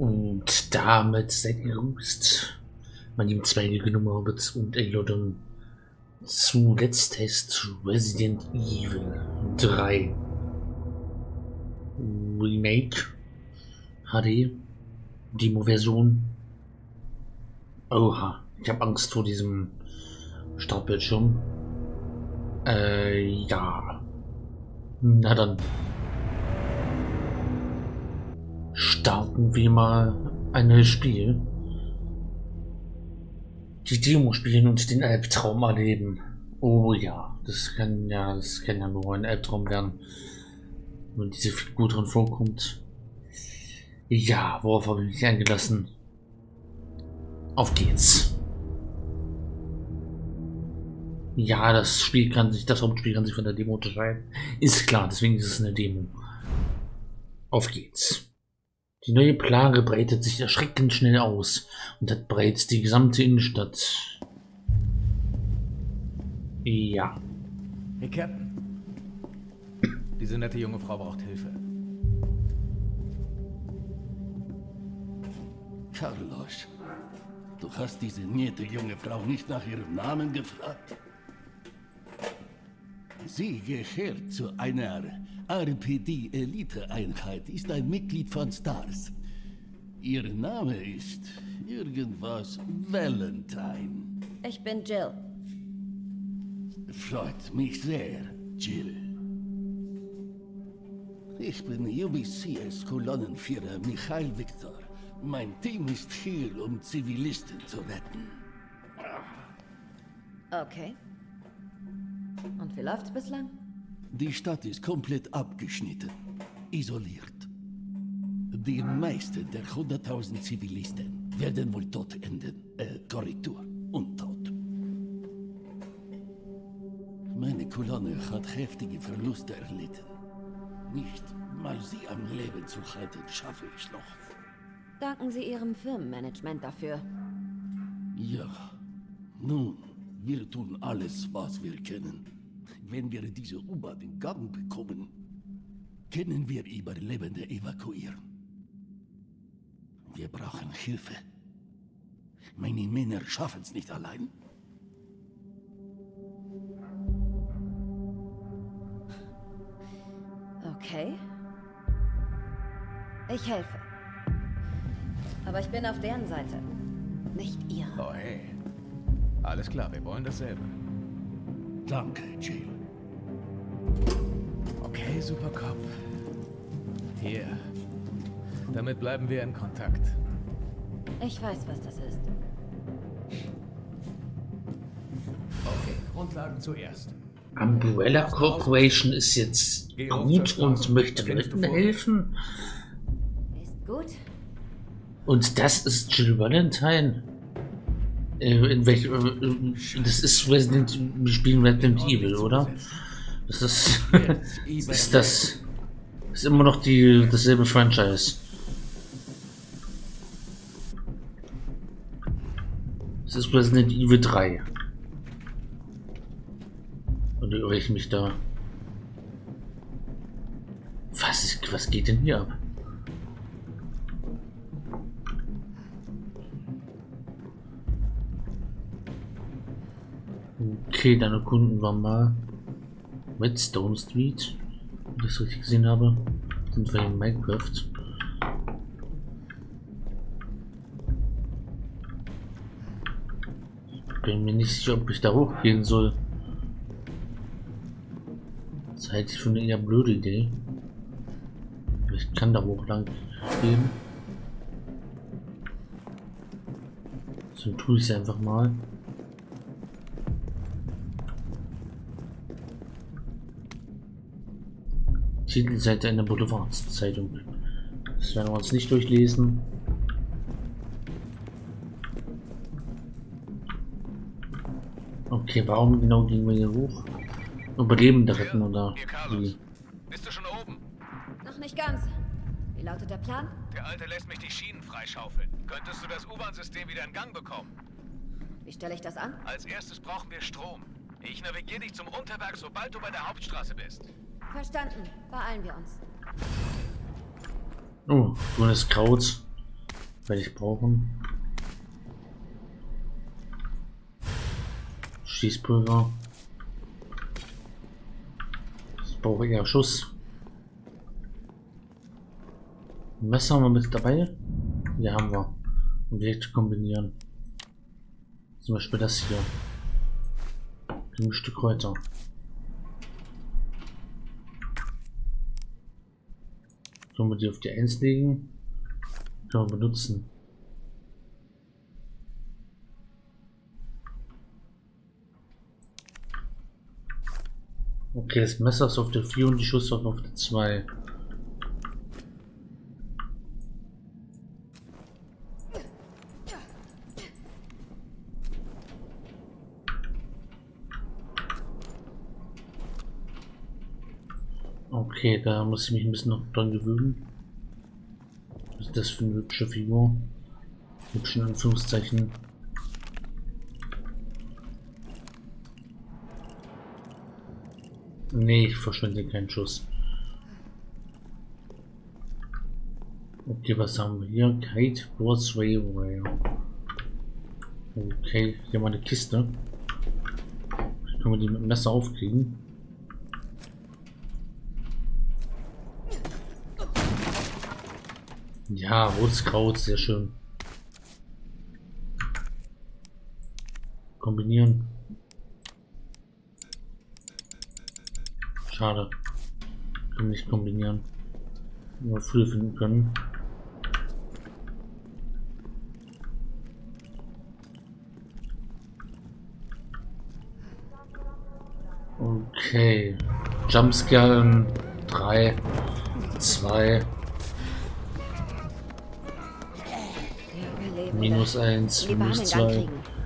Und damit seid ihr gegrüßt, meine lieben Zweige Hobbits und Elodon zu Let's Test Resident Evil 3 Remake HD Demo-Version. Oha, ich habe Angst vor diesem Startbildschirm. Äh, ja. Na dann. Starten wir mal ein neues Spiel. Die Demo spielen und den Albtraum erleben. Oh ja, das kann ja, das kann ja nur ein Albtraum werden. Wenn diese Figur drin vorkommt. Ja, worauf habe ich mich eingelassen? Auf geht's. Ja, das Spiel kann sich, das Hauptspiel kann sich von der Demo unterscheiden. Ist klar, deswegen ist es eine Demo. Auf geht's. Die neue Plage breitet sich erschreckend schnell aus und hat bereits die gesamte Innenstadt. Ja. Hey, Captain. Diese nette junge Frau braucht Hilfe. Carlos, du hast diese nette junge Frau nicht nach ihrem Namen gefragt? Sie gehört zu einer RPD-Elite-Einheit, ist ein Mitglied von STARS. Ihr Name ist irgendwas Valentine. Ich bin Jill. Freut mich sehr, Jill. Ich bin UBCS-Kolonnenführer Michael Victor. Mein Team ist hier, um Zivilisten zu retten. Okay. Und wie läuft's bislang? Die Stadt ist komplett abgeschnitten, isoliert. Die meisten der 100.000 Zivilisten werden wohl tot enden. Äh, Korrektur. Und tot. Meine Kolonne hat heftige Verluste erlitten. Nicht mal sie am Leben zu halten, schaffe ich noch. Danken Sie Ihrem Firmenmanagement dafür. Ja. Nun, wir tun alles, was wir können. Wenn wir diese U-Bahn in Gang bekommen, können wir Überlebende evakuieren. Wir brauchen Hilfe. Meine Männer schaffen es nicht allein. Okay. Ich helfe. Aber ich bin auf deren Seite. Nicht ihre. Oh, hey. Alles klar, wir wollen dasselbe. Danke, Jill. Okay, Supercop. Hier. Damit bleiben wir in Kontakt. Ich weiß, was das ist. Okay, Grundlagen zuerst. Umbrella Corporation ist jetzt gut und möchte Leuten helfen. Ist gut. Und das ist Jill Valentine. Äh, in welch, äh, das ist Resident, wir spielen Resident Evil, oder? Das ist, ist das, ist immer noch die, dasselbe Franchise. Das ist Resident Evil 3. Und irre ich mich da? Was, ist, was geht denn hier ab? Okay, dann erkunden wir mal Redstone Street, wenn ich das richtig gesehen habe. Sind wir in Minecraft. Bin mir nicht sicher, ob ich da hochgehen soll. Das halte ich für eine eher blöde Idee. Ich kann da hoch lang gehen. So tue ich es einfach mal. Titelseite einer Boulevardzeitung. Das werden wir uns nicht durchlesen. Okay, warum genau gehen wir hier hoch? Überlebende retten oder wie? Bist du schon oben? Noch nicht ganz. Wie lautet der Plan? Der Alte lässt mich die Schienen freischaufeln. Könntest du das U-Bahn-System wieder in Gang bekommen? Wie stelle ich das an? Als erstes brauchen wir Strom. Ich navigiere dich zum Unterwerk, sobald du bei der Hauptstraße bist. Verstanden. Beeilen wir uns. Oh, grünes Kraut. Werde ich brauchen. Schießpulver. Ich brauche eher Schuss. Messer haben wir mit dabei? Ja, haben wir. Um direkt kombinieren. Zum Beispiel das hier. Gemischte Kräuter. Können wir die auf die 1 legen? Können wir benutzen. Okay, das Messer ist auf der 4 und die Schusswaffe auf der 2. Okay, da muss ich mich ein bisschen noch dran gewöhnen. Was ist das für eine hübsche Figur? Hübschen Anführungszeichen. Nee, ich verschwende keinen Schuss. Okay, was haben wir hier? Kite Boards Railway. Okay, hier mal eine Kiste. Können wir die mit dem Messer aufkriegen? Ja, rotes Kraut, sehr schön. Kombinieren. Schade. Können nicht kombinieren. Nur früher finden können. Okay. Jumpscare in 3, 2, minus 1, Lieber minus Hand in Gang 2. kriegen.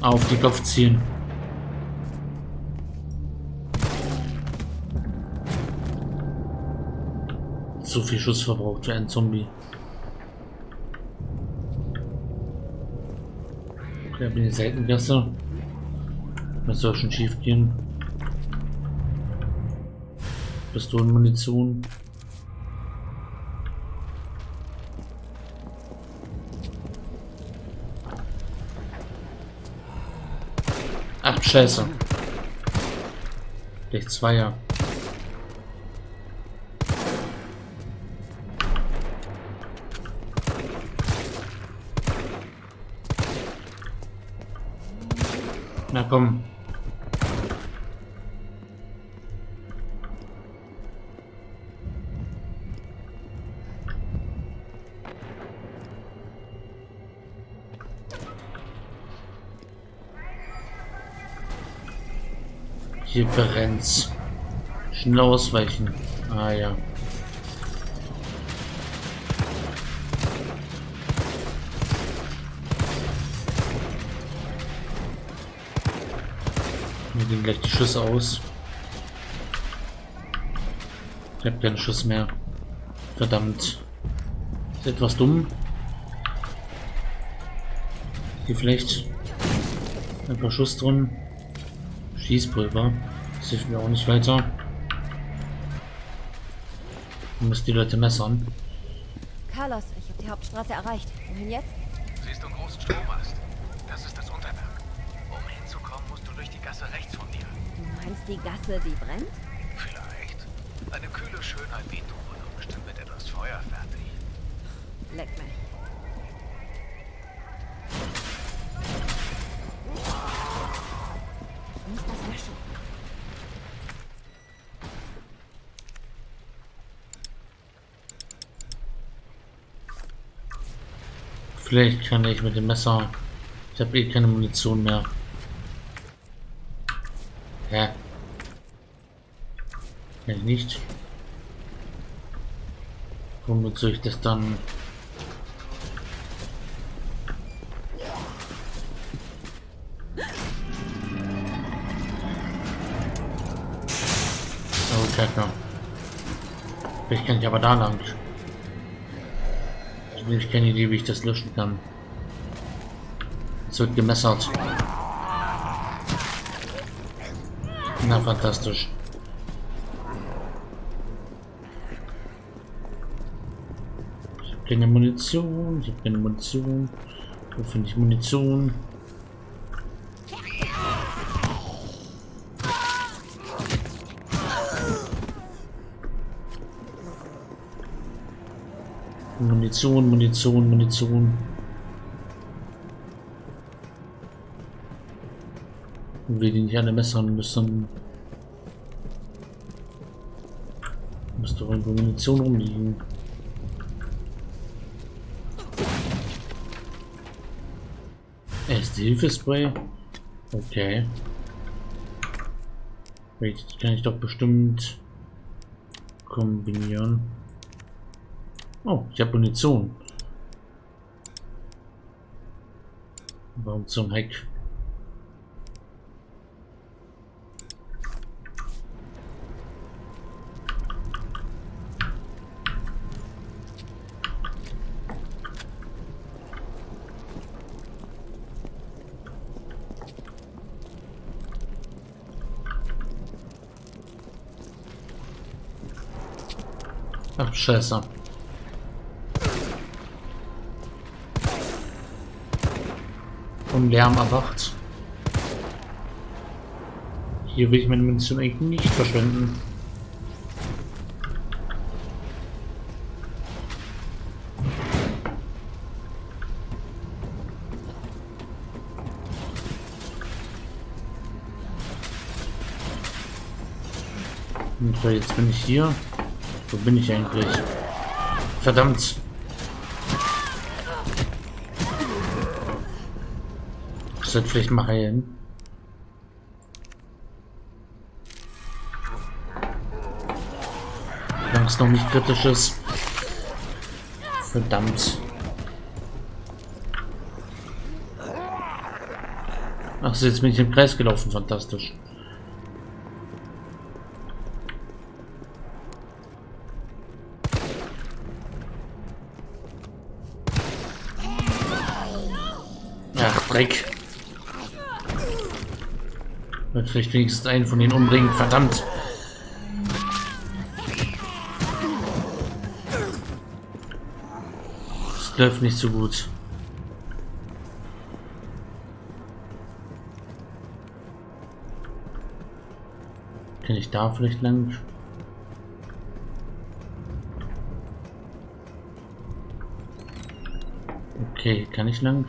Auf die Kopf ziehen. Zu viel Schuss verbraucht für einen Zombie. Okay, bin in die Seitengasse. Das soll schon schief gehen. Pistolenmunition. Ach, scheiße. Gleich Zweier. Na komm. Brennt's. Schnell ausweichen. Ah ja. Mir gehen gleich die Schüsse aus. Ich habe keinen Schuss mehr. Verdammt. Ist etwas dumm. Hier vielleicht ein paar Schuss drin. Schießpulver. Das hilft mir auch nicht weiter. Du musst die Leute messern. Carlos, ich habe die Hauptstraße erreicht. Wohin jetzt? Siehst du einen großen Strommast? Das ist das Unterwerk. Um hinzukommen, musst du durch die Gasse rechts von dir. Du meinst die Gasse, die brennt? Vielleicht. Eine kühle Schönheit wie du und bestimmt mit etwas Feuer fertig. Leck mich. Vielleicht kann ich mit dem Messer. Ich habe eh keine Munition mehr. Hä? Kann ich nicht. Womit soll ich das dann? Oh, Kacke. Vielleicht kann ich aber da lang. Also ich keine Idee, wie ich das löschen kann. Es wird gemessert. Na, fantastisch. Ich habe keine Munition. Ich habe keine Munition. Wo finde ich Munition? Munition, Munition, Munition. Wir die nicht alle messern müssen. Müsste doch irgendwo Munition rumliegen. Erste Hilfespray? Okay. Jetzt kann ich doch bestimmt kombinieren. Oh, ich habe Munition. Warum zum Heck? Ach, scheiße. Vom Lärm erwacht. Hier will ich meine Munition eigentlich nicht verschwenden. Und so, jetzt bin ich hier. Wo bin ich eigentlich? Verdammt. Ich sollte vielleicht mal heilen. Solange es noch nicht kritisch ist. Verdammt. Ach so, jetzt bin ich im Kreis gelaufen. Fantastisch. Ach, Dreck. Vielleicht wenigstens einen von denen umbringen. Verdammt. Das läuft nicht so gut. Kann ich da vielleicht lang? Okay, kann ich lang?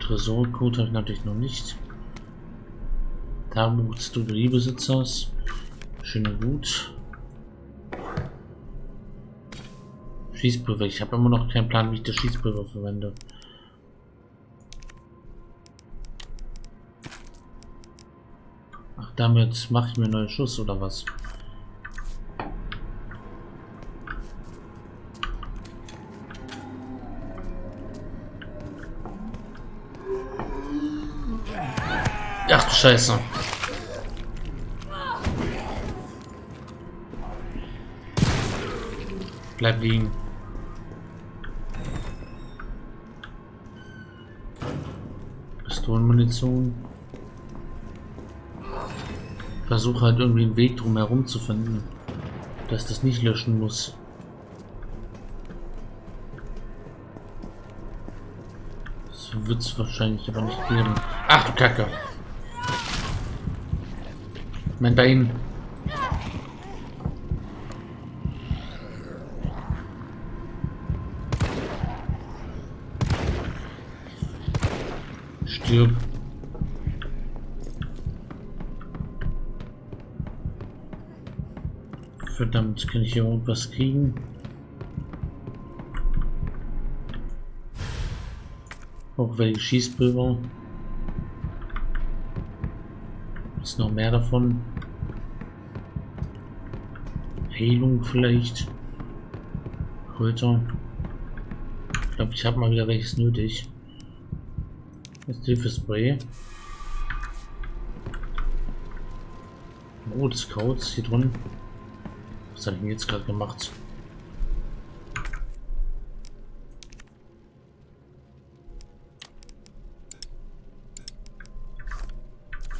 Tresorcode habe ich natürlich noch nicht. Tagebuch des Drogeriebesitzers. Schön und gut. Schießpulver. Ich habe immer noch keinen Plan, wie ich das Schießpulver verwende. Ach, damit mache ich mir einen neuen Schuss oder was? Ach du Scheiße. Bleib liegen. Pistolenmunition. Versuche halt irgendwie einen Weg drum herum zu finden, dass das nicht löschen muss. So wird es wahrscheinlich aber nicht geben. Ach du Kacke. Mein Bein. Stirb. Verdammt, kann ich hier irgendwas kriegen? Auch welche Schießpulver. Noch mehr davon. Heilung vielleicht. Kräuter. Ich glaube, ich habe mal wieder welches nötig. Das Hilfespray. Oh, das Codes hier drin. Was habe ich denn jetzt gerade gemacht?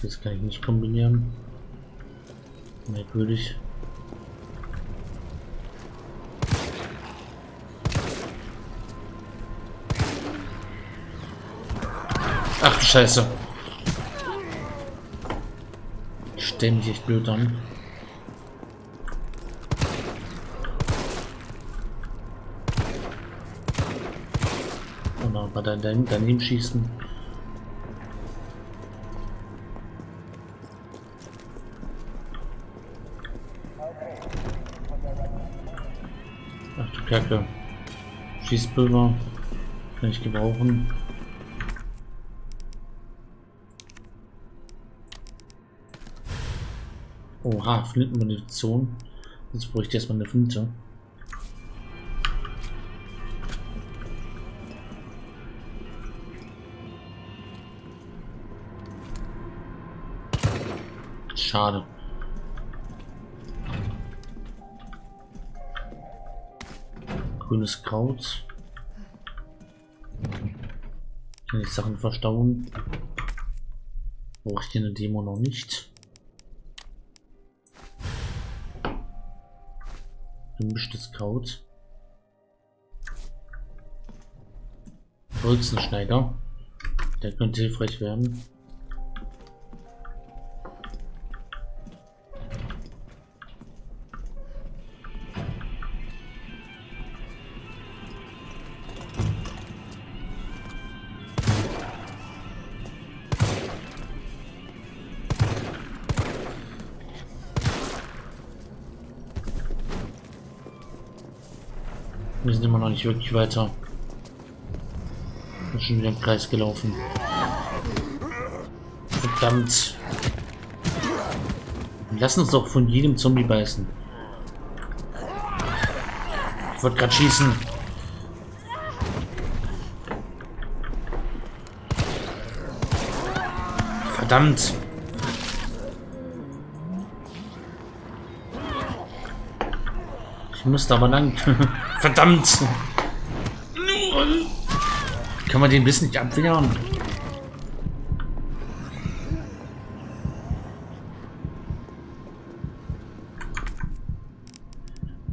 Das kann ich nicht kombinieren. Merkwürdig. Ach Scheiße. Ich stell mich echt blöd an. Oh nein, mal daneben schießen. Kacke. Schießpulver. Kann ich gebrauchen. Oha, Flintenmunition. Jetzt bräuchte ich erstmal eine Flinte. Schade. Grünes Kraut. Kann ich Sachen verstauen. Brauche ich hier eine Demo noch nicht. Gemischtes Kraut. Holzenschneider. Der könnte hilfreich werden. Wir sind immer noch nicht wirklich weiter. Bin schon wieder im Kreis gelaufen. Verdammt. Lass uns doch von jedem Zombie beißen. Ich wollte gerade schießen. Verdammt. Ich musste aber lang. Verdammt. Kann man den Biss nicht abwehren?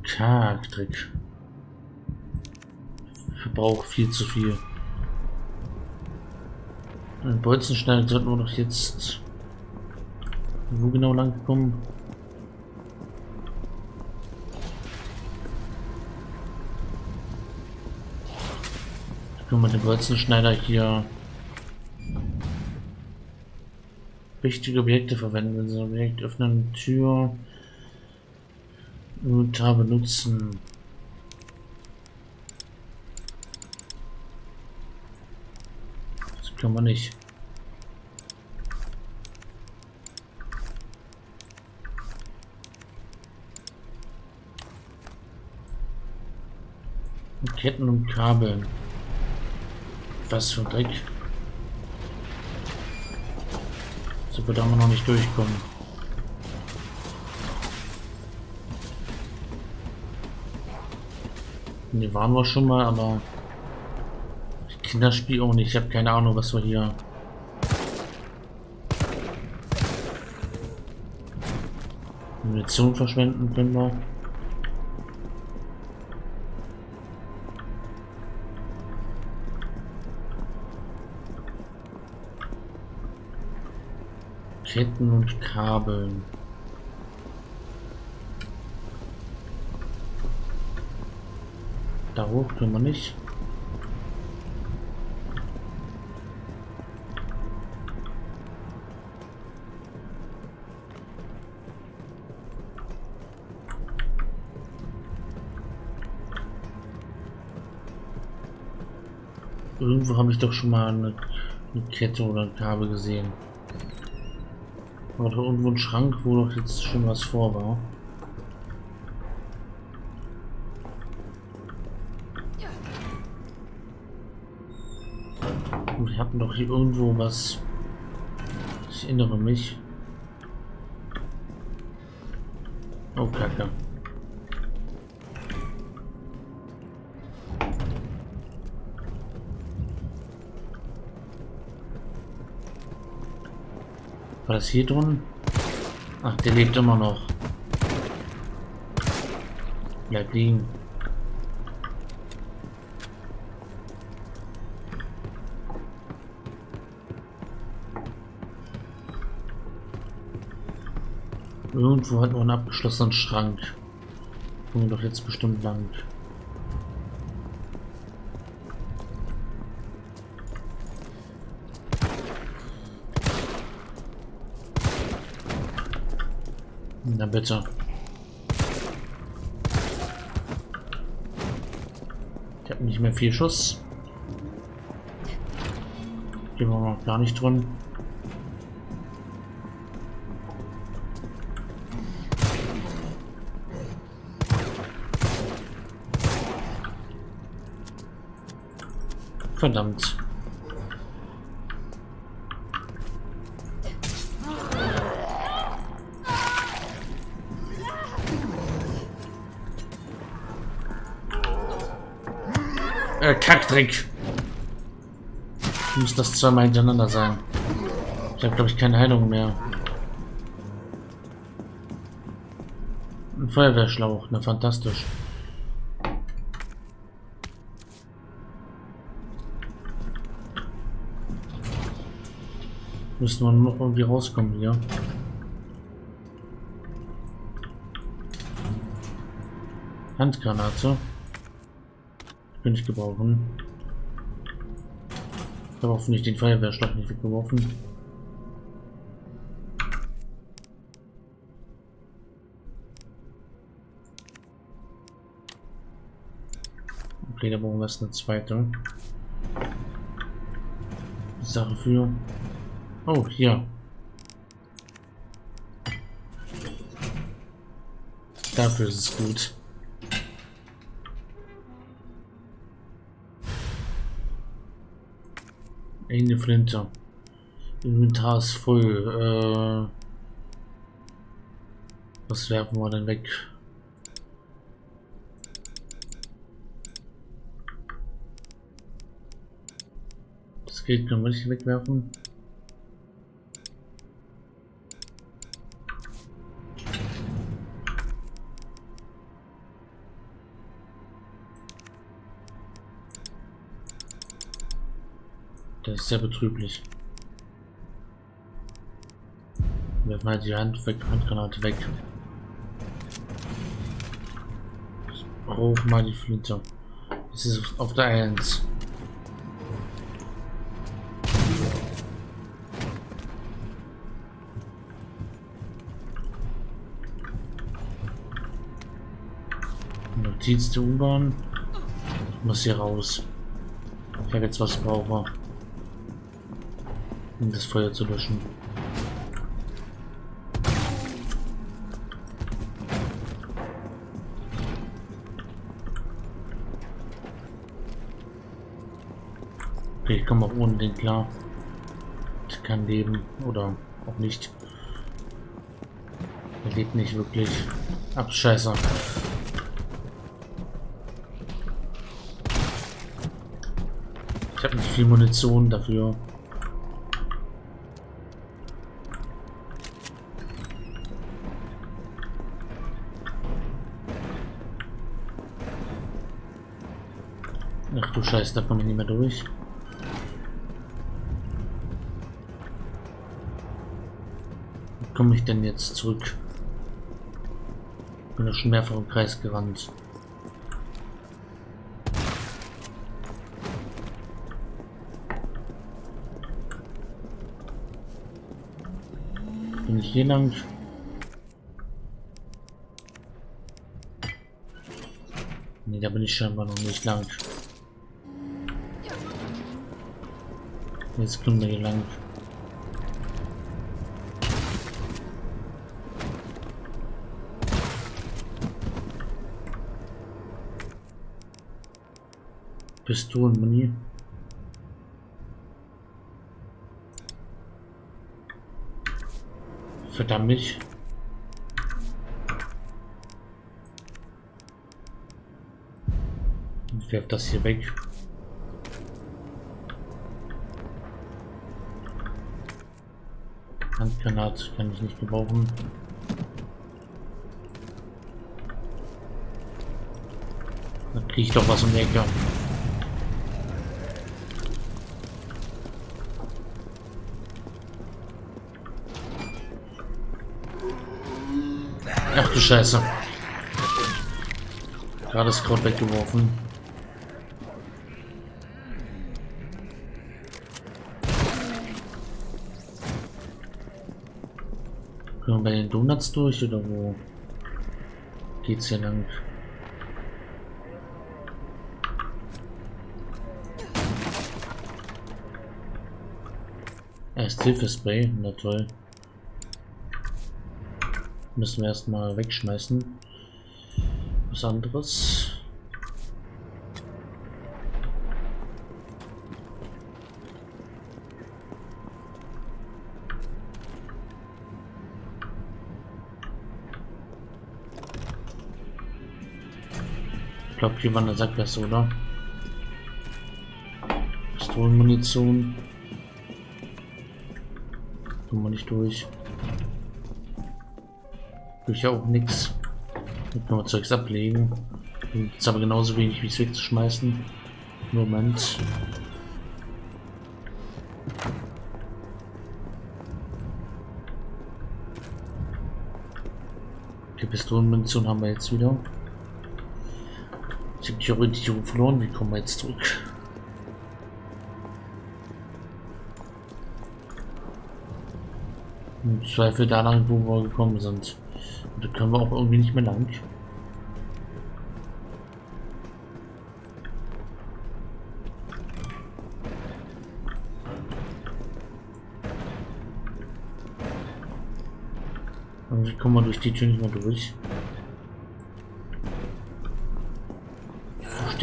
Kargtrick. Verbrauch viel zu viel. Ein Bolzenschneider sollten wir doch jetzt wo genau lang kommen? Können wir den Bolzenschneider hier wichtige Objekte verwenden. Wenn Sie ein Objekt öffnen, Tür, Inventar benutzen. Das können wir nicht. Ketten und Kabeln. Was für ein Dreck. So wird wir noch nicht durchkommen. Ne, waren wir schon mal, aber ich kenne auch nicht. Ich habe keine Ahnung, was wir hier Munition verschwenden können wir. Ketten und Kabeln. Da hoch können wir nicht. Irgendwo habe ich doch schon mal eine, eine Kette oder ein Kabel gesehen. War doch irgendwo ein Schrank, wo doch jetzt schon was vor war. Wir hatten doch hier irgendwo was. Ich erinnere mich. Oh, Kacke. War das hier drin? Ach, der lebt immer noch. Bleib liegen. Irgendwo hat man einen abgeschlossenen Schrank. Kommen wir doch jetzt bestimmt lang. Na bitte. Ich habe nicht mehr viel Schuss. Gehen wir noch gar nicht drin. Verdammt. Kackdreck. Muss das zweimal hintereinander sein. Ich habe, glaube ich, keine Heilung mehr. Ein Feuerwehrschlauch, na fantastisch. Müssen wir noch irgendwie rauskommen hier. Handgranate. Könnte ich gebrauchen. Ich habe hoffentlich den Feuerwehrstoff nicht weggeworfen. Okay, da brauchen wir jetzt eine zweite Sache für. Oh, hier. Dafür ist es gut. Eine Flinte. Inventar ist voll. Äh, was werfen wir denn weg? Das geht, können wir nicht wegwerfen. Das ist sehr betrüblich. Werfen halt die Hand weg, Handgranate weg. Ich brauche mal die Flinte. Das ist auf der 1. Notiz der U-Bahn. Ich muss hier raus. Ich habe jetzt was brauche um das Feuer zu löschen. Okay, ich komme auch ohne den klar. Ich kann leben oder auch nicht. Er lebt nicht wirklich. Ach, scheiße. Ich habe nicht viel Munition dafür. Scheiße, da komme ich nicht mehr durch. Komme ich denn jetzt zurück? Bin ja schon mehrfach im Kreis gerannt. Bin ich hier lang? Nee, da bin ich scheinbar noch nicht lang. Jetzt kommen wir hier lang. Pistolenmuni. Verdammt mich. Ich werfe das hier weg. Handgranat kann ich nicht gebrauchen. Da kriege ich doch was um die Ecke. Ach du Scheiße. Gerade das Kraut weggeworfen. Wir bei den Donuts durch oder wo geht's hier lang? Erst Hilfespray, na toll. Müssen wir erstmal wegschmeißen. Was anderes. Ich hier war eine Sackgasse, oder? Pistolenmunition. Kommen wir nicht durch. Ja auch nichts. Dann können wir Zeugs ablegen. Ist aber genauso wenig wie es wegzuschmeißen. Moment. Die Pistolenmunition haben wir jetzt wieder. Ich habe die Orientierung verloren. Wie kommen wir jetzt zurück? Im Zweifel da lang, wo wir gekommen sind. Und da können wir auch irgendwie nicht mehr lang. Irgendwie kommen wir durch die Tür nicht mehr durch.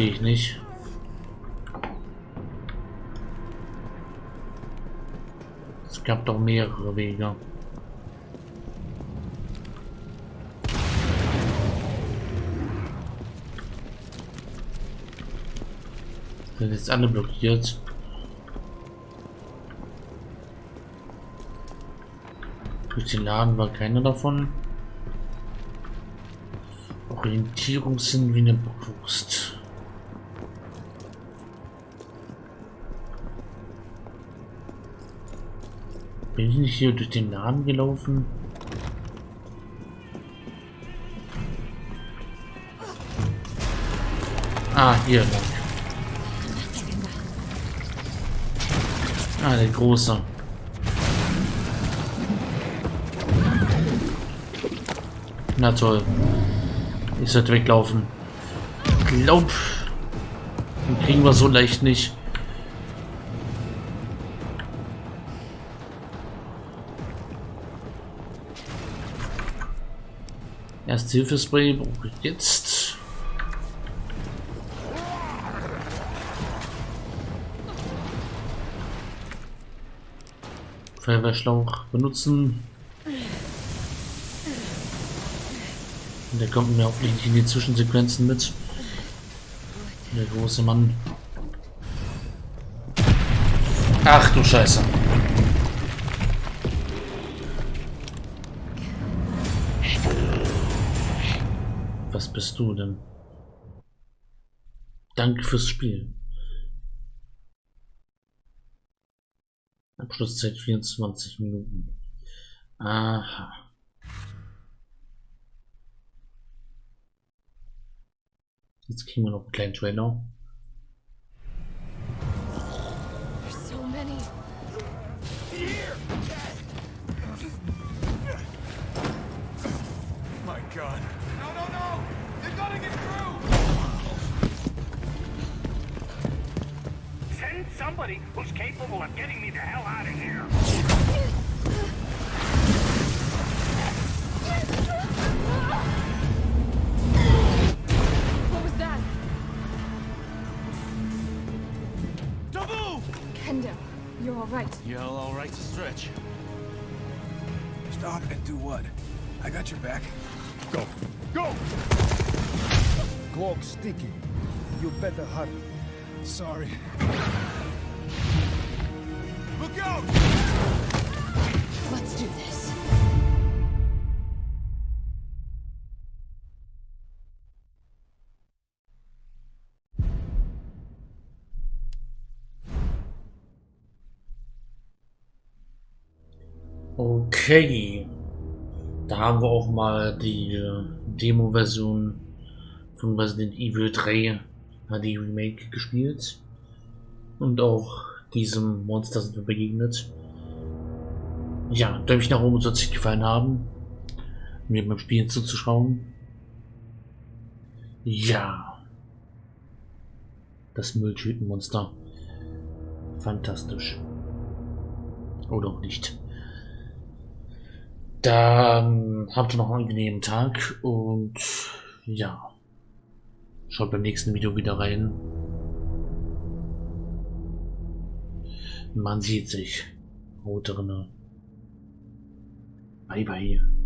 Verstehe ich nicht. Es gab doch mehrere Wege. Sind jetzt alle blockiert. Durch den Laden war keiner davon. Orientierungssinn wie eine Brust. Bin ich nicht hier durch den Laden gelaufen? Ah, hier lang. Ah, der große. Na toll. Ich sollte weglaufen. Glaub. Den kriegen wir so leicht nicht. Erst Hilfespray brauche ich jetzt. Feuerwehrschlauch benutzen. Der kommt mir auch nicht in die Zwischensequenzen mit. Der große Mann. Ach du Scheiße. Bist du denn? Danke fürs Spiel. Abschlusszeit 24 Minuten. Aha. Jetzt kriegen wir noch einen kleinen Trailer. Somebody who's capable of getting me the hell out of here. What was that? Taboo! Kendo, you're all right. Yeah, all right to stretch. Stop and do what? I got your back. Go. Go! Clock sticky. You better hurry. Sorry. Okay. Da haben wir auch mal die äh, Demo-Version von Resident Evil 3 HD Remake gespielt. Und auch diesem Monster sind wir begegnet. Ja, Däumchen nach oben soll es gefallen haben. Mir beim Spielen zuzuschauen. Ja. Das Mülltütenmonster. Fantastisch. Oder auch nicht. Dann habt ihr noch einen angenehmen Tag und ja. Schaut beim nächsten Video wieder rein. Man sieht sich. Haut drinne. Bye bye.